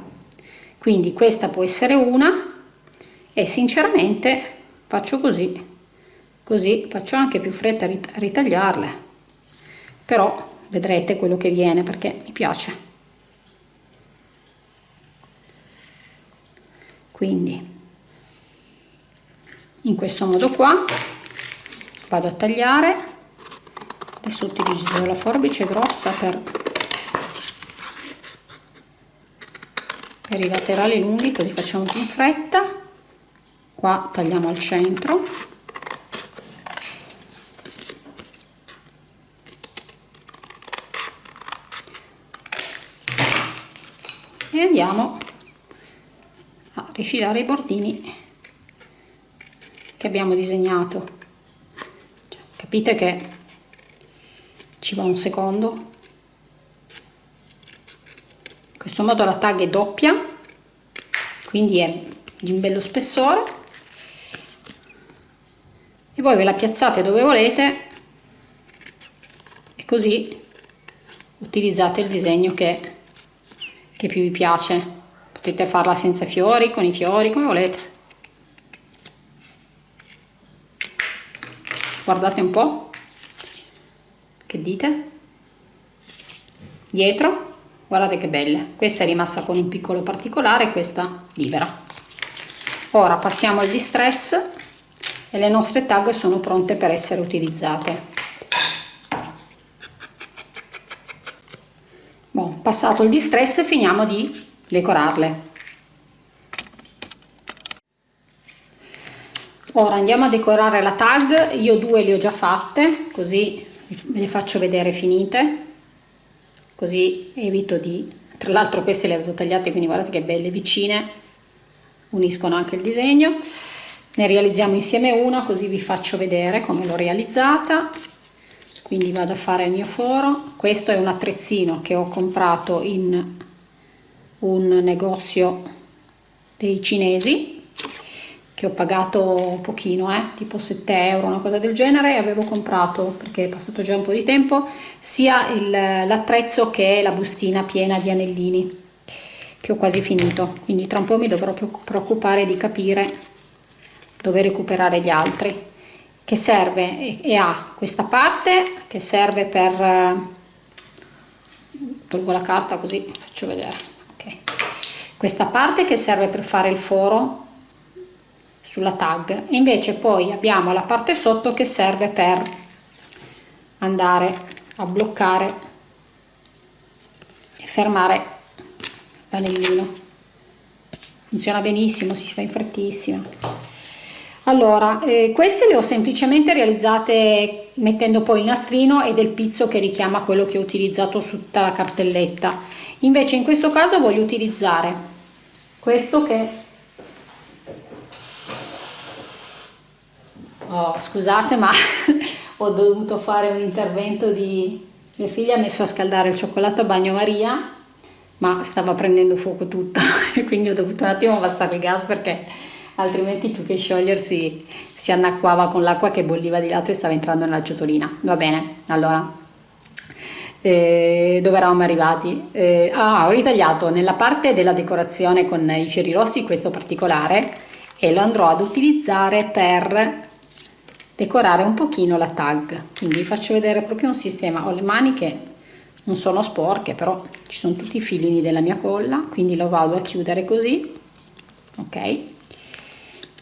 Quindi questa può essere una e sinceramente faccio così così faccio anche più fretta a ritagliarle. Però vedrete quello che viene perché mi piace. Quindi in questo modo qua vado a tagliare. Adesso utilizzo la forbice grossa per, per i laterali lunghi così facciamo più in fretta. Qua tagliamo al centro andiamo a rifilare i bordini che abbiamo disegnato. Cioè, capite che ci va un secondo? In questo modo la tag è doppia quindi è di un bello spessore. E voi ve la piazzate dove volete e così utilizzate il disegno che che più vi piace? Potete farla senza fiori con i fiori come volete. Guardate un po. Che dite? Dietro. Guardate che belle. Questa è rimasta con un piccolo particolare questa libera. Ora passiamo al distress e le nostre tag sono pronte per essere utilizzate passato il distress finiamo di decorarle. Ora andiamo a decorare la tag. Io due le ho già fatte così ve le faccio vedere finite. Così evito di tra l'altro queste le avevo tagliate quindi guardate che belle vicine uniscono anche il disegno. Ne realizziamo insieme una così vi faccio vedere come l'ho realizzata quindi vado a fare il mio foro. Questo è un attrezzino che ho comprato in un negozio dei cinesi che ho pagato pochino, eh, tipo 7 euro, una cosa del genere, avevo comprato, perché è passato già un po' di tempo, sia l'attrezzo che la bustina piena di anellini, che ho quasi finito, quindi tra un po' mi dovrò preoccupare di capire dove recuperare gli altri, che serve e ha questa parte che serve per, tolgo la carta così faccio vedere, okay. questa parte che serve per fare il foro sulla tag. E invece poi abbiamo la parte sotto che serve per andare a bloccare e fermare l'anellino. Funziona benissimo si fa in frettissima allora eh, queste le ho semplicemente realizzate mettendo poi il nastrino e del pizzo che richiama quello che ho utilizzato su tutta la cartelletta. Invece in questo caso voglio utilizzare questo che oh, scusate ma ho dovuto fare un intervento di mia figlia ha messo a scaldare il cioccolato a bagnomaria ma stava prendendo fuoco tutto e quindi ho dovuto un attimo abbassare il gas perché altrimenti più che sciogliersi si annacquava con l'acqua che bolliva di lato e stava entrando nella ciotolina. Va bene allora. Eh, dove eravamo arrivati? Eh, ah, ho ritagliato nella parte della decorazione con i fiori rossi questo particolare e lo andrò ad utilizzare per decorare un pochino la tag. Quindi vi faccio vedere proprio un sistema. Ho le mani che non sono sporche però ci sono tutti i filini della mia colla quindi lo vado a chiudere così. Ok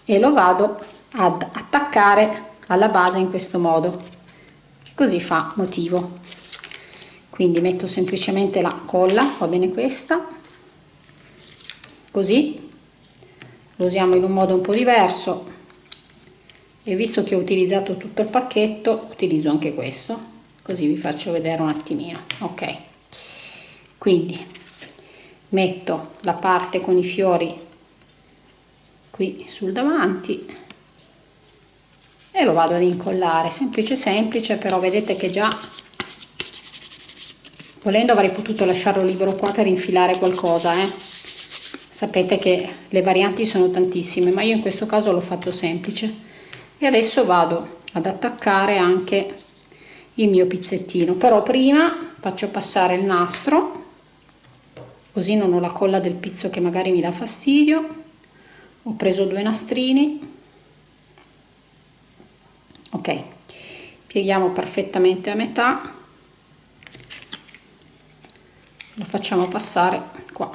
e lo vado ad attaccare alla base in questo modo. Così fa motivo. Quindi metto semplicemente la colla va bene questa. Così. Lo usiamo in un modo un po' diverso. E visto che ho utilizzato tutto il pacchetto utilizzo anche questo. Così vi faccio vedere un attimino. Ok. Quindi metto la parte con i fiori qui sul davanti. E lo vado ad incollare. Semplice semplice però vedete che già volendo avrei potuto lasciarlo libero qua per infilare qualcosa eh? sapete che le varianti sono tantissime ma io in questo caso l'ho fatto semplice. E adesso vado ad attaccare anche il mio pizzettino. Però prima faccio passare il nastro così non ho la colla del pizzo che magari mi dà fastidio ho preso due nastrini. Ok pieghiamo perfettamente a metà. Lo facciamo passare qua.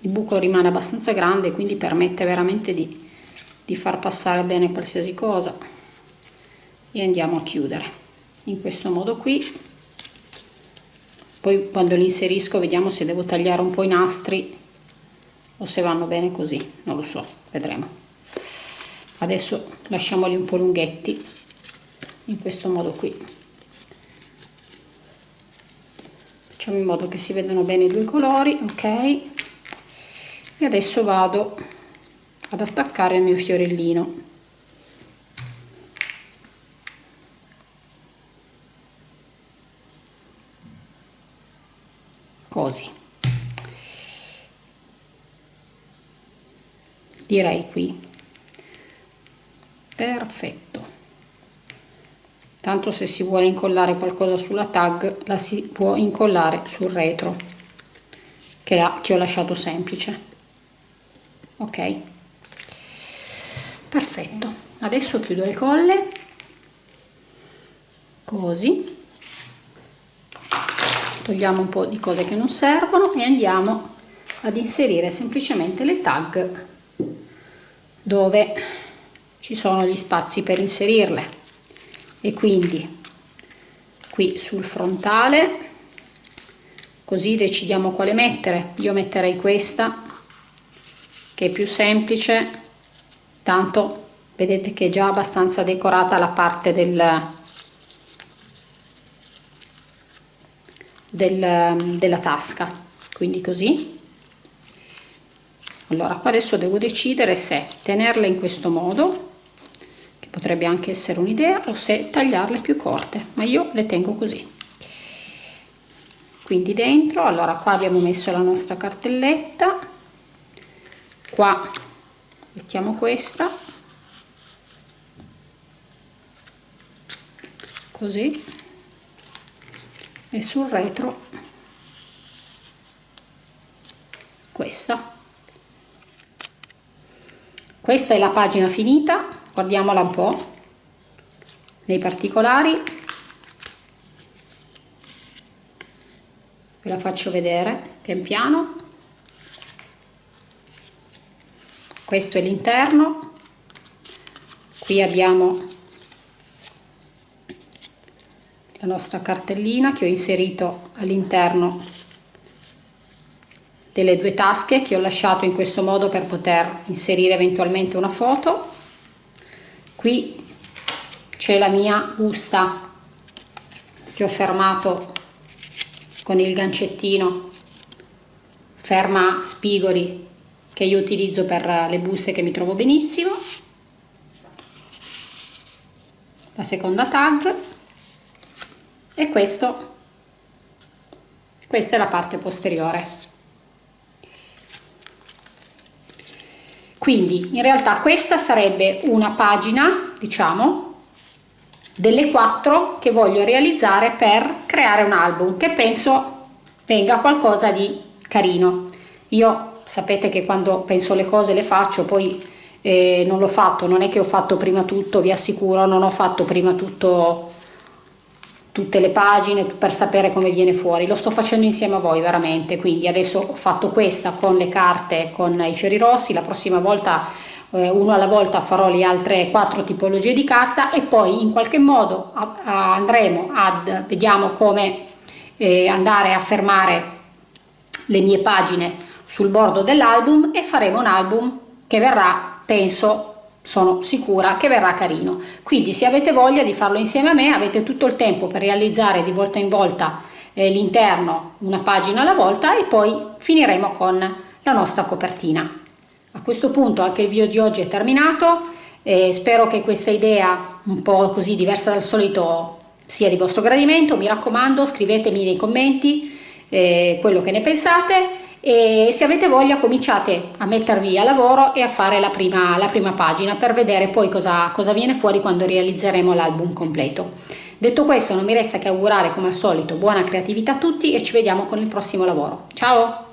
Il buco rimane abbastanza grande quindi permette veramente di di far passare bene qualsiasi cosa. E andiamo a chiudere in questo modo qui. Poi quando li inserisco vediamo se devo tagliare un po' i nastri o se vanno bene così non lo so vedremo. Adesso lasciamoli un po' lunghetti in questo modo qui. Facciamo in modo che si vedano bene i due colori ok? E adesso vado ad attaccare il mio fiorellino. Così direi qui. Perfetto. Tanto se si vuole incollare qualcosa sulla tag la si può incollare sul retro che, la, che ho lasciato semplice. Ok? Perfetto. Adesso chiudo le colle. Così. Togliamo un po' di cose che non servono e andiamo ad inserire semplicemente le tag dove ci sono gli spazi per inserirle. E quindi qui sul frontale così decidiamo quale mettere. Io metterei questa che è più semplice tanto vedete che è già abbastanza decorata la parte del, del, della tasca. Quindi così allora qua adesso devo decidere se tenerle in questo modo che potrebbe anche essere un'idea o se tagliarle più corte ma io le tengo così. Quindi dentro allora qua abbiamo messo la nostra cartelletta qua mettiamo questa così e sul retro questa questa è la pagina finita guardiamola un po nei particolari. Ve la faccio vedere pian piano. Questo è l'interno. Qui abbiamo la nostra cartellina che ho inserito all'interno delle due tasche che ho lasciato in questo modo per poter inserire eventualmente una foto. Qui c'è la mia busta che ho fermato con il gancettino ferma spigoli che io utilizzo per le buste che mi trovo benissimo. La seconda tag. E questo questa è la parte posteriore quindi in realtà questa sarebbe una pagina diciamo delle quattro che voglio realizzare per creare un album che penso venga qualcosa di carino. Io sapete che quando penso le cose le faccio poi eh, non l'ho fatto non è che ho fatto prima tutto vi assicuro non ho fatto prima tutto tutte le pagine per sapere come viene fuori. Lo sto facendo insieme a voi veramente. Quindi adesso ho fatto questa con le carte con i fiori rossi. La prossima volta eh, uno alla volta farò le altre quattro tipologie di carta e poi in qualche modo a, a andremo ad vediamo come eh, andare a fermare le mie pagine sul bordo dell'album e faremo un album che verrà penso sono sicura che verrà carino. Quindi se avete voglia di farlo insieme a me avete tutto il tempo per realizzare di volta in volta eh, l'interno una pagina alla volta e poi finiremo con la nostra copertina. A questo punto anche il video di oggi è terminato eh, spero che questa idea un po' così diversa dal solito sia di vostro gradimento. Mi raccomando scrivetemi nei commenti eh, quello che ne pensate e se avete voglia cominciate a mettervi a lavoro e a fare la prima, la prima pagina per vedere poi cosa, cosa viene fuori quando realizzeremo l'album completo. Detto questo non mi resta che augurare come al solito buona creatività a tutti e ci vediamo con il prossimo lavoro. Ciao!